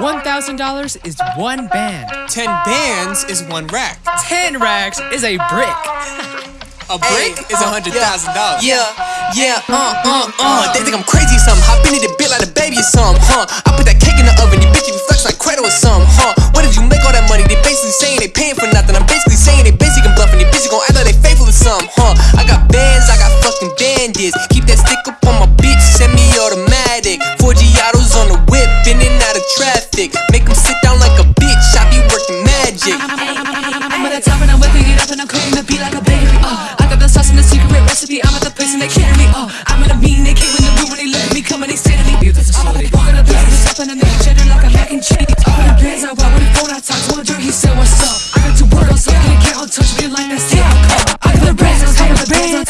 $1,000 is one band. 10 bands is one rack. 10 racks is a brick. A brick Hey, is a uh, hundred thousand dollars. Yeah, yeah, uh, uh, uh. They think I'm crazy or something. Hop into the bit like a baby or something, huh? I put that cake in the oven, these bitches reflex like cradle or something, huh? Where did you make all that money? They basically saying they paying for nothing. I'm basically saying they basically bluffing. They busy gon' act like they faithful or something, huh? I got bands, I got fucking bandits. thick. Make them sit down like a bitch. I be working magic. I'm, I'm, I'm, I'm at the top and I'm whipping it up and I'm cooking the beat like a baby. Uh, I got the sauce and the secret recipe. I'm at the place and they kidding me. Uh, I'm in a mean, they came in the room when they look at me come and they stare at me. Beautiful facility. Walking up there, this up and they cheddar like a mac and cheese. Uh, the bands I bought when the phone I talk to a dirt, he said, What's up? I got two worlds, so I can't get on touch me like that's how I got the brands, I got the brands.